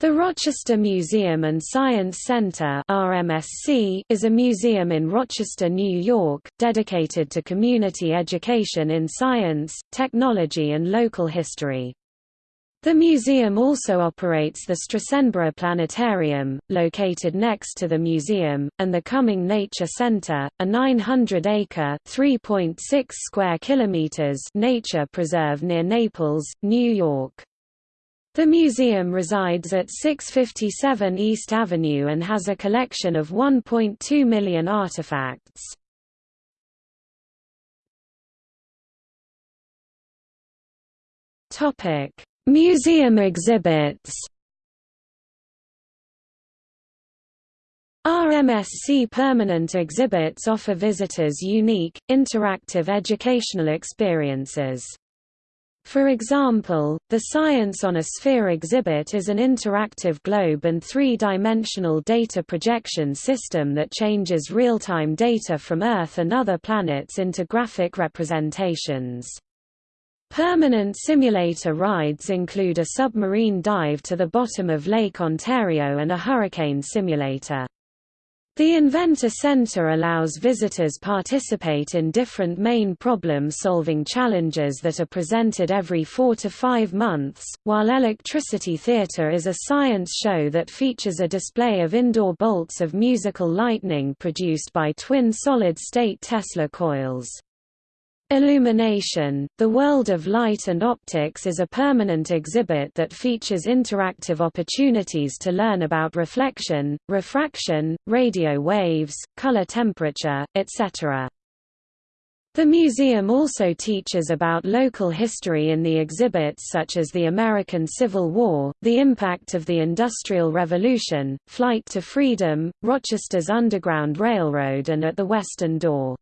The Rochester Museum and Science Center (RMSC) is a museum in Rochester, New York, dedicated to community education in science, technology and local history. The museum also operates the Strasenburgh Planetarium, located next to the museum, and the Cumming Nature Center, a 900-acre (3.6 square kilometers) nature preserve near Naples, New York. The museum resides at 657 East Avenue and has a collection of 1.2 million artifacts. Topic: Museum exhibits. RMSC permanent exhibits offer visitors unique, interactive educational experiences. For example, the Science on a Sphere exhibit is an interactive globe and three-dimensional data projection system that changes real-time data from Earth and other planets into graphic representations. Permanent simulator rides include a submarine dive to the bottom of Lake Ontario and a hurricane simulator. The Inventor Center allows visitors participate in different main problem-solving challenges that are presented every four to five months, while Electricity Theater is a science show that features a display of indoor bolts of musical lightning produced by twin solid-state Tesla coils. Illumination, The World of Light and Optics is a permanent exhibit that features interactive opportunities to learn about reflection, refraction, radio waves, color temperature, etc. The museum also teaches about local history in the exhibits such as the American Civil War, the impact of the Industrial Revolution, Flight to Freedom, Rochester's Underground Railroad and At the Western Door.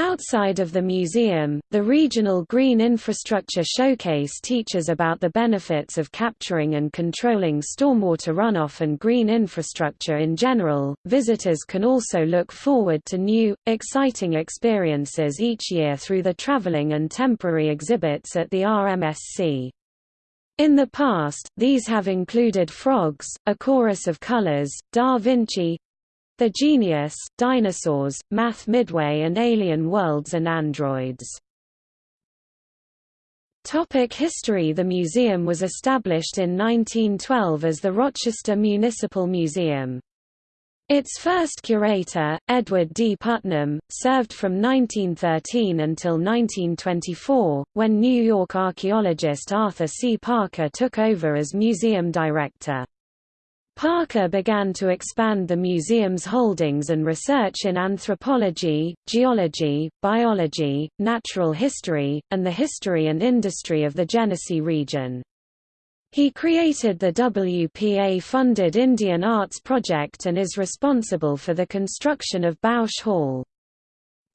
Outside of the museum, the Regional Green Infrastructure Showcase teaches about the benefits of capturing and controlling stormwater runoff and green infrastructure in general. Visitors can also look forward to new, exciting experiences each year through the traveling and temporary exhibits at the RMSC. In the past, these have included frogs, a chorus of colors, Da Vinci, the Genius, Dinosaurs, Math Midway and Alien Worlds and Androids. Topic history The museum was established in 1912 as the Rochester Municipal Museum. Its first curator, Edward D. Putnam, served from 1913 until 1924, when New York archaeologist Arthur C. Parker took over as museum director. Parker began to expand the museum's holdings and research in anthropology, geology, biology, natural history, and the history and industry of the Genesee region. He created the WPA-funded Indian Arts Project and is responsible for the construction of Bausch Hall.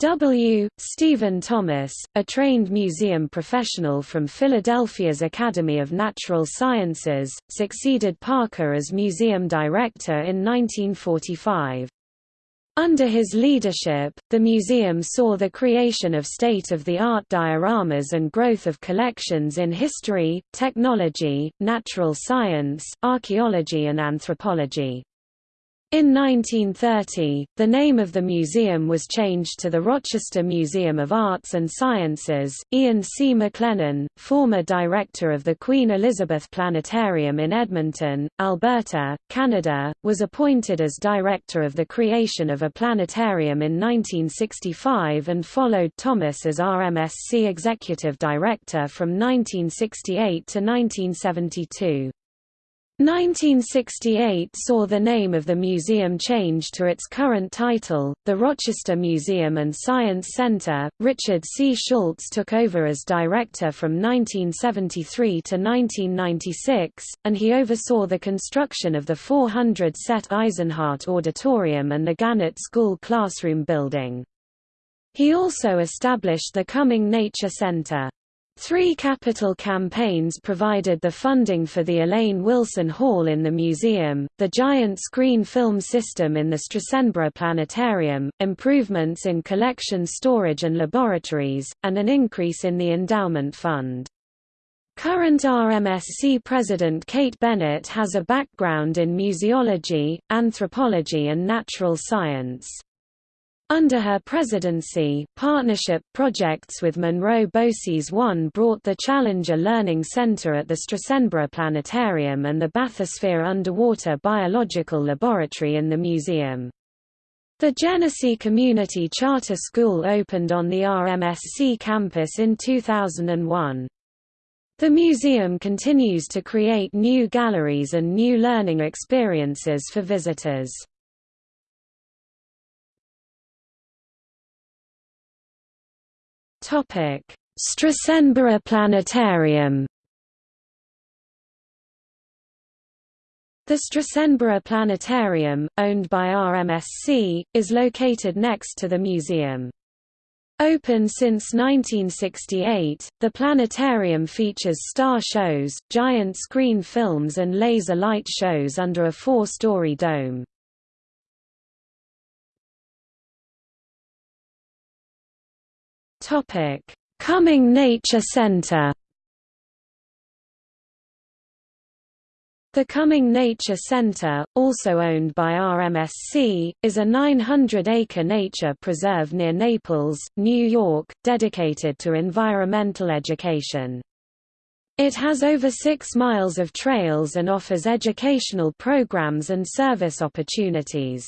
W. Stephen Thomas, a trained museum professional from Philadelphia's Academy of Natural Sciences, succeeded Parker as museum director in 1945. Under his leadership, the museum saw the creation of state-of-the-art dioramas and growth of collections in history, technology, natural science, archaeology and anthropology. In 1930, the name of the museum was changed to the Rochester Museum of Arts and Sciences. Ian C. McLennan, former director of the Queen Elizabeth Planetarium in Edmonton, Alberta, Canada, was appointed as director of the creation of a planetarium in 1965 and followed Thomas as RMSC executive director from 1968 to 1972. 1968 saw the name of the museum change to its current title, the Rochester Museum and Science Center. Richard C. Schultz took over as director from 1973 to 1996, and he oversaw the construction of the 400 Set Eisenhart Auditorium and the Gannett School classroom building. He also established the Cumming Nature Center. Three capital campaigns provided the funding for the Elaine Wilson Hall in the museum, the giant screen film system in the Strasenburgh Planetarium, improvements in collection storage and laboratories, and an increase in the endowment fund. Current RMSC President Kate Bennett has a background in museology, anthropology and natural science. Under her presidency, partnership projects with Monroe BOCES One brought the Challenger Learning Center at the Strasenburgh Planetarium and the Bathysphere Underwater Biological Laboratory in the museum. The Genesee Community Charter School opened on the RMSC campus in 2001. The museum continues to create new galleries and new learning experiences for visitors. Strasenburgh Planetarium The Strasenburgh Planetarium, owned by RMSC, is located next to the museum. Open since 1968, the planetarium features star shows, giant screen films and laser light shows under a four-story dome. Cumming Nature Center The Cumming Nature Center, also owned by RMSC, is a 900-acre nature preserve near Naples, New York, dedicated to environmental education. It has over six miles of trails and offers educational programs and service opportunities.